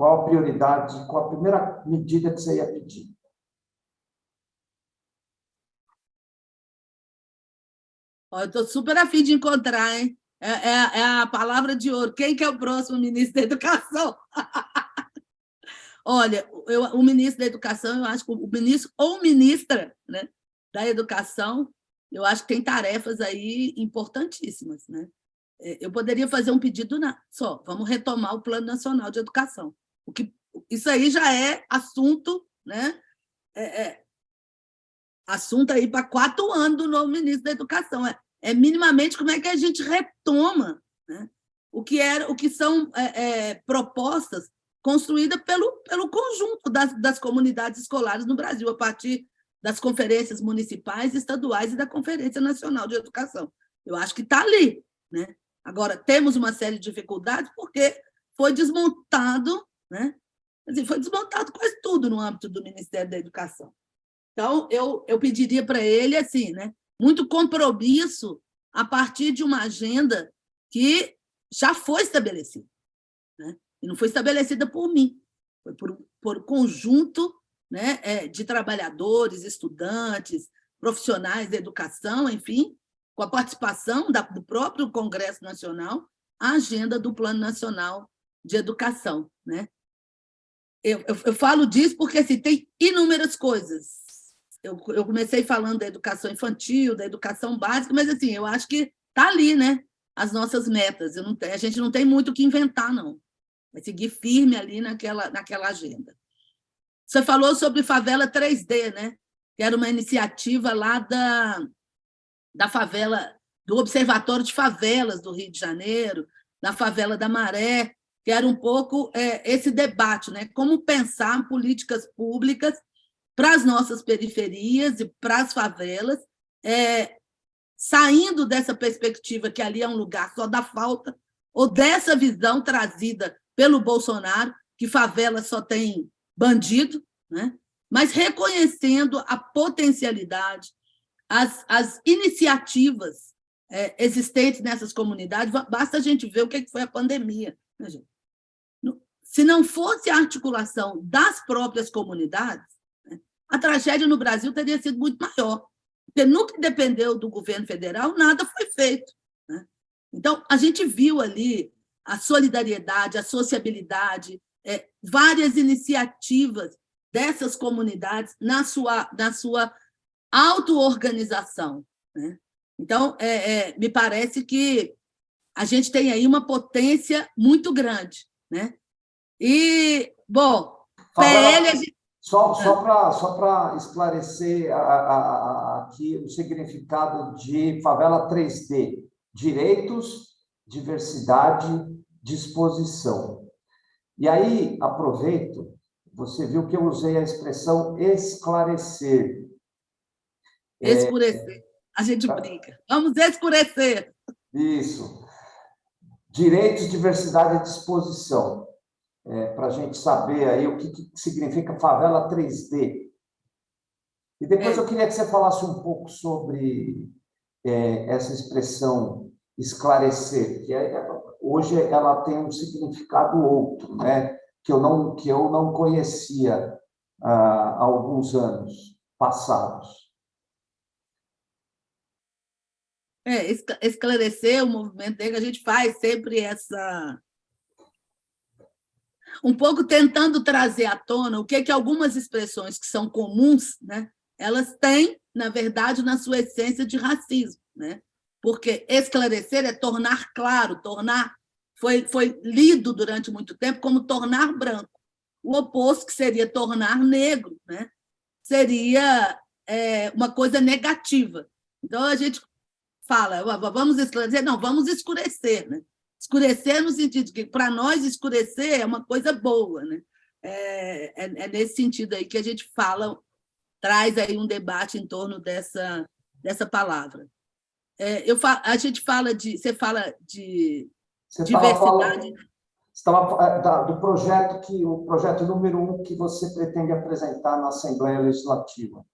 Qual a prioridade, qual a primeira medida que você ia pedir? eu estou super afim de encontrar, hein? É, é, é, a palavra de ouro. Quem que é o próximo ministro da Educação? Olha, eu, o ministro da Educação, eu acho que o ministro ou ministra né, da Educação, eu acho que tem tarefas aí importantíssimas. Né? É, eu poderia fazer um pedido na, só, vamos retomar o Plano Nacional de Educação. O que, isso aí já é assunto, né? É, é, assunto aí para quatro anos do novo ministro da Educação. É, é minimamente como é que a gente retoma né? o, que era, o que são é, é, propostas construídas pelo, pelo conjunto das, das comunidades escolares no Brasil, a partir das conferências municipais, estaduais e da Conferência Nacional de Educação. Eu acho que está ali. Né? Agora, temos uma série de dificuldades porque foi desmontado, né? Assim, foi desmontado quase tudo no âmbito do Ministério da Educação. Então, eu, eu pediria para ele assim, né? Muito compromisso a partir de uma agenda que já foi estabelecida. Né? E não foi estabelecida por mim, foi por, por conjunto né, é, de trabalhadores, estudantes, profissionais da educação, enfim, com a participação da, do próprio Congresso Nacional, a agenda do Plano Nacional de Educação. Né? Eu, eu, eu falo disso porque assim, tem inúmeras coisas eu, eu comecei falando da educação infantil, da educação básica, mas assim, eu acho que está ali, né? As nossas metas. Não, a gente não tem muito o que inventar, não. Vai seguir firme ali naquela, naquela agenda. Você falou sobre Favela 3D, né? que era uma iniciativa lá da, da favela, do Observatório de Favelas do Rio de Janeiro, da favela da Maré, que era um pouco é, esse debate, né? como pensar políticas públicas para as nossas periferias e para as favelas, é, saindo dessa perspectiva que ali é um lugar só da falta, ou dessa visão trazida pelo Bolsonaro, que favela só tem bandido, né? mas reconhecendo a potencialidade, as, as iniciativas é, existentes nessas comunidades, basta a gente ver o que foi a pandemia. Né, Se não fosse a articulação das próprias comunidades, a tragédia no Brasil teria sido muito maior, porque nunca dependeu do governo federal, nada foi feito. Né? Então, a gente viu ali a solidariedade, a sociabilidade, é, várias iniciativas dessas comunidades na sua, na sua auto-organização. Né? Então, é, é, me parece que a gente tem aí uma potência muito grande. Né? E, bom, PL, a gente, só, é. só para só esclarecer a, a, a, aqui o significado de favela 3D: direitos, diversidade, disposição. E aí, aproveito, você viu que eu usei a expressão esclarecer. Escurecer. É, a gente tá. brinca. Vamos escurecer. Isso. Direitos, diversidade e disposição é, para a gente saber aí o que, que, significa favela 3D. E depois é. eu queria que você falasse um pouco sobre é, essa expressão esclarecer, que é, hoje ela tem um significado outro, né? que, eu não, que eu não conhecia ah, há alguns anos passados. É, esclarecer o movimento dele, a gente faz sempre essa um pouco tentando trazer à tona o que, é que algumas expressões que são comuns, né, elas têm, na verdade, na sua essência de racismo. Né? Porque esclarecer é tornar claro, tornar. Foi, foi lido durante muito tempo como tornar branco. O oposto, que seria tornar negro, né? seria é, uma coisa negativa. Então, a gente fala, vamos esclarecer? Não, vamos escurecer. Né? Escurecer no sentido que, para nós, escurecer é uma coisa boa. Né? É, é, é, nesse sentido aí que a gente fala, traz aí um debate em torno dessa, dessa palavra. É, eu fa, a gente fala de... Você fala de você diversidade... Estava é, do projeto que o projeto número um que você pretende apresentar na Assembleia Legislativa.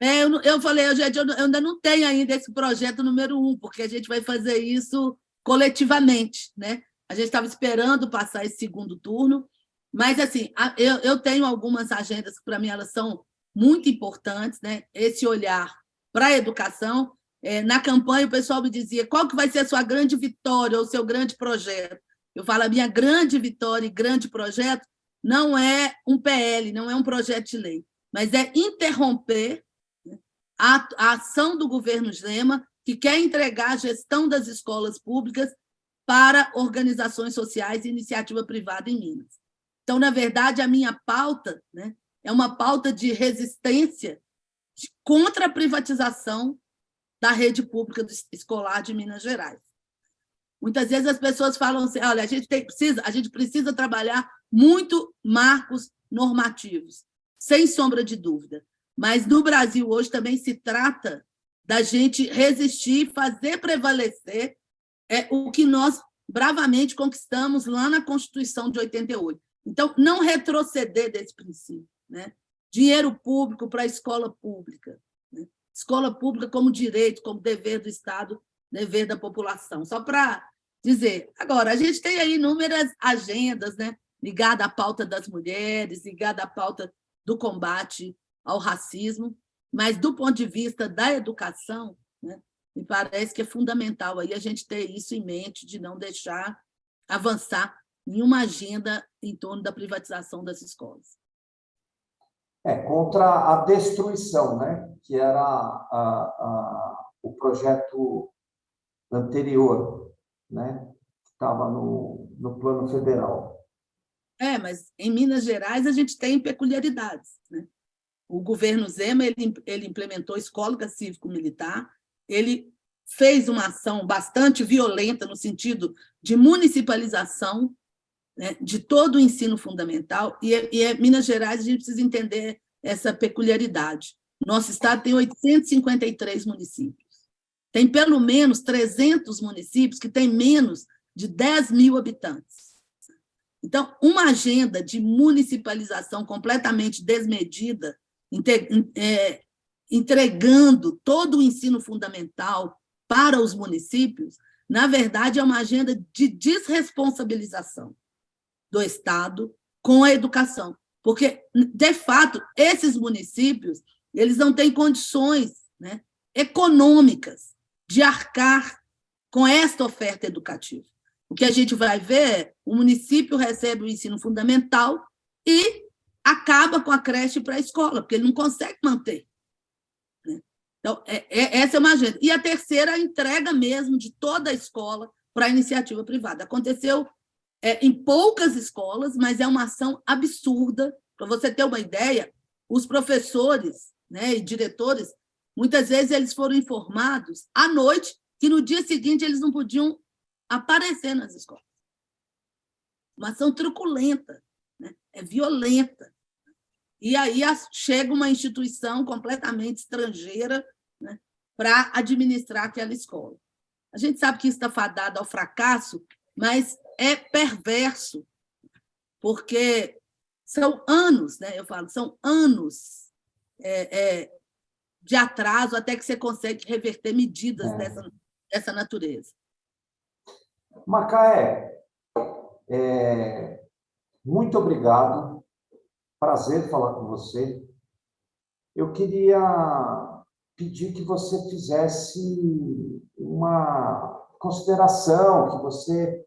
É, eu, eu falei, eu, eu, eu ainda não tenho ainda esse projeto número um, porque a gente vai fazer isso coletivamente. Né? A gente estava esperando passar esse segundo turno Mas, assim, eu, eu tenho algumas agendas que, para mim, elas são muito importantes, né? esse olhar para a educação. É, na campanha, o pessoal me dizia qual que vai ser a sua grande vitória ou o seu grande projeto. Eu falo, a minha grande vitória e grande projeto não é um PL, não é um projeto de lei, mas é interromper né, a, a ação do governo Zema, que quer entregar a gestão das escolas públicas para organizações sociais e iniciativa privada em Minas. Então, na verdade, a minha pauta né, é uma pauta de resistência contra a privatização da rede pública escolar de Minas Gerais. Muitas vezes as pessoas falam assim, olha, a gente, tem, precisa, a gente precisa trabalhar muito marcos normativos, sem sombra de dúvida. Mas no Brasil hoje também se trata da gente resistir, fazer prevalecer é, o que nós bravamente conquistamos lá na Constituição de 88. Então, não retroceder desse princípio. Né? Dinheiro público para a escola pública. Né? Escola pública como direito, como dever do Estado, dever da população. Só para dizer. Agora, a gente tem aí inúmeras agendas né, ligadas à pauta das mulheres, ligadas à pauta do combate ao racismo, mas do ponto de vista da educação, né, me parece que é fundamental aí a gente ter isso em mente, de não deixar avançar nenhuma agenda em torno da privatização das escolas. É, contra a destruição, né? que era a, a, o projeto anterior, né? que estava no, no plano federal. É, mas em Minas Gerais a gente tem peculiaridades. Né? O governo Zema ele, ele implementou escola cívico-militar, ele fez uma ação bastante violenta no sentido de municipalização né, de todo o ensino fundamental, e, e é, Minas Gerais a gente precisa entender essa peculiaridade. Nosso estado tem 853 municípios. Tem pelo menos 300 municípios que têm menos de 10 mil habitantes. Então, uma agenda de municipalização completamente desmedida, é, entregando todo o ensino fundamental para os municípios, na verdade, é uma agenda de desresponsabilização do Estado com a educação. Porque, de fato, esses municípios eles não têm condições né, econômicas de arcar com esta oferta educativa. O que a gente vai ver é o município recebe o ensino fundamental e acaba com a creche para a escola, porque ele não consegue manter. Né? Então, é, é, essa é uma agenda. E a terceira, a entrega mesmo de toda a escola para a iniciativa privada. Aconteceu é, em poucas escolas, mas é uma ação absurda. Para você ter uma ideia, os professores né, e diretores, muitas vezes eles foram informados à noite que no dia seguinte eles não podiam aparecer nas escolas. Uma ação truculenta, né? é violenta. E aí chega uma instituição completamente estrangeira né, para administrar aquela escola. A gente sabe que isso está fadado ao fracasso, mas é perverso, porque são anos, né? eu falo, são anos é, é, de atraso até que você consegue reverter medidas é. dessa, dessa natureza. Macaé, é, muito obrigado, prazer falar com você. Eu queria pedir que você fizesse uma consideração, que você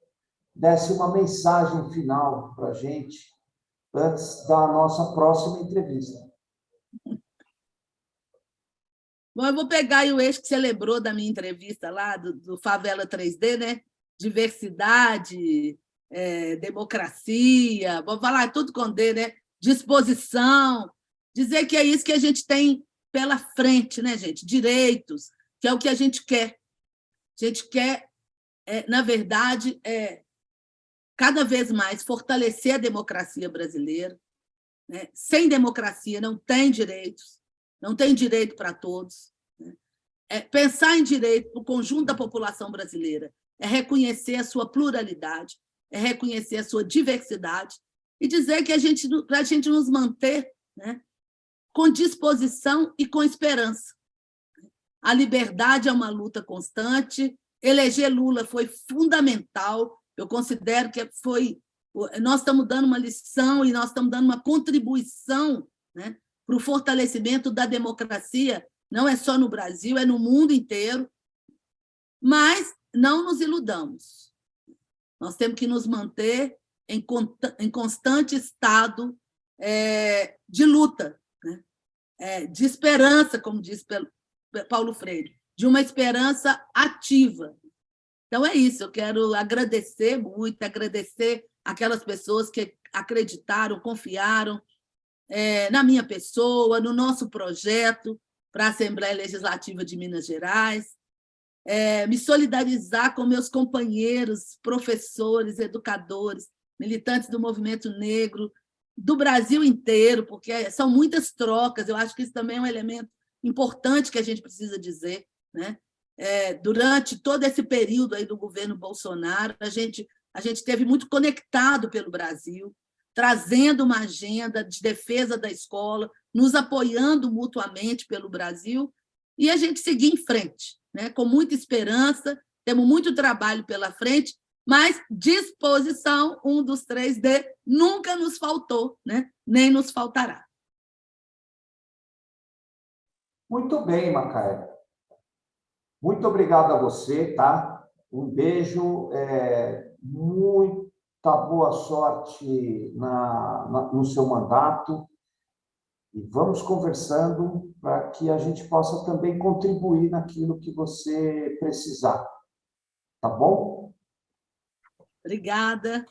desse uma mensagem final para a gente antes da nossa próxima entrevista. Bom, eu vou pegar o eixo que você lembrou da minha entrevista lá, do, do Favela 3D, né? Diversidade, é, democracia, vou falar tudo com D, né? Disposição, dizer que é isso que a gente tem pela frente, né, gente? Direitos, que é o que a gente quer. A gente quer, é, na verdade, é, cada vez mais fortalecer a democracia brasileira. Né? Sem democracia não tem direitos, não tem direito para todos. Né? É pensar em direito para o conjunto da população brasileira é reconhecer a sua pluralidade, é reconhecer a sua diversidade e dizer que a gente, para a gente nos manter né, com disposição e com esperança. A liberdade é uma luta constante, eleger Lula foi fundamental eu considero que foi nós estamos dando uma lição e nós estamos dando uma contribuição né, para o fortalecimento da democracia, não é só no Brasil, é no mundo inteiro, mas não nos iludamos. Nós temos que nos manter em, em constante estado é, de luta, né? é, de esperança, como diz Paulo Freire, de uma esperança ativa. Então, é isso, eu quero agradecer muito, agradecer aquelas pessoas que acreditaram, confiaram é, na minha pessoa, no nosso projeto para a Assembleia Legislativa de Minas Gerais, é, me solidarizar com meus companheiros, professores, educadores, militantes do movimento negro, do Brasil inteiro, porque são muitas trocas, eu acho que isso também é um elemento importante que a gente precisa dizer. Né? É, durante todo esse período aí do governo Bolsonaro, a gente, a gente esteve muito conectado pelo Brasil, trazendo uma agenda de defesa da escola, nos apoiando mutuamente pelo Brasil, e a gente seguir em frente, né? com muita esperança, temos muito trabalho pela frente, mas disposição, um dos três D, nunca nos faltou, né? nem nos faltará. Muito bem, Macaé. Muito obrigado a você, tá? Um beijo, é, muita boa sorte na, na, no seu mandato e vamos conversando para que a gente possa também contribuir naquilo que você precisar. Tá bom? Obrigada.